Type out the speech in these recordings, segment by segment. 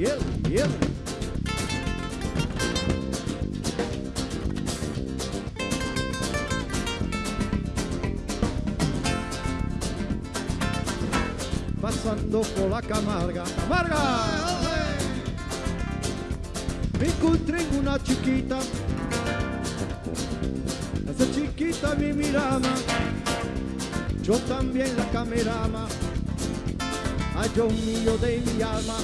hiel, hiel. Pasando por la Camarga, Camarga. Me encontré en una chiquita, esa chiquita me miraba, yo también la camerama, ay Dios mío de mi alma,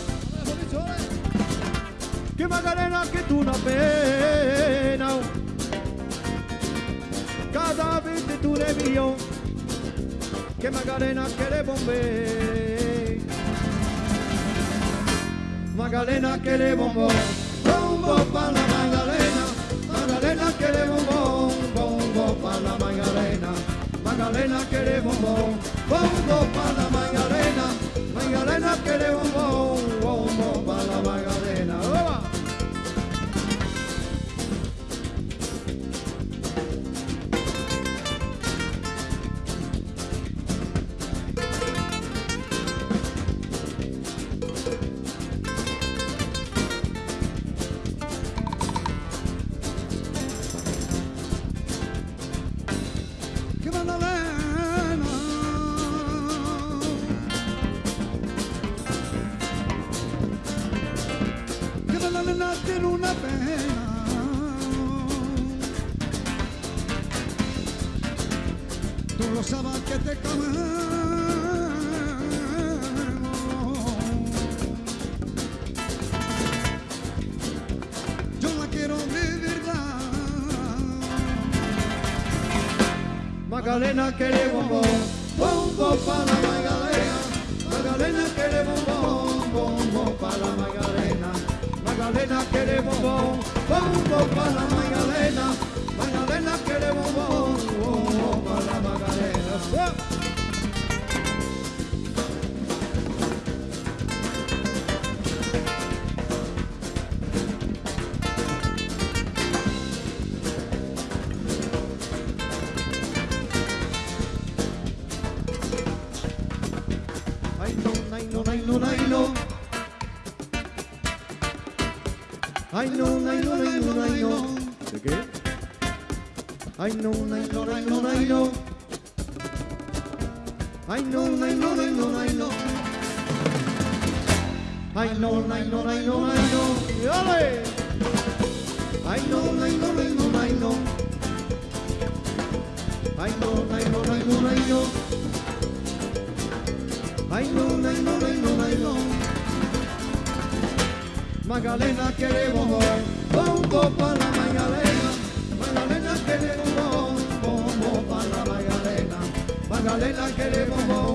Que Macarena, que tú na pena. Cada vez de tu millón Que Macarena, que le bombe Macarena, que le bombo Bombo para la Macarena Macarena, que le bombo Bombo para la Macarena Macarena, que le bombo Bombo para la Macarena Macarena, que le bombo tú lo sabes que te comemos yo la quiero de verdad Magdalena quiere bombo, bombo para la Magdalena. Magdalena quiere bombo, bombo para la Magdalena. Magdalena quiere bombo, bombo para la Magdalena. Ay no, ay no, ay no, ay no. Ay no, ay no, ay no, ay no. ¿De qué? Ay no, ay no, ay no, ay no. Ay no, ay no, ay no, ay no. Ay no, ay no, ay no, ay no. ¡Y! Ay no, ay no, ay no, ay no. Ay no, ay no, ay no, ay no. Ay no, Magalena queremos hoy, bombo para la Magalena, Magalena queremos hoy, bombo para la Magalena, Magalena queremos hoy.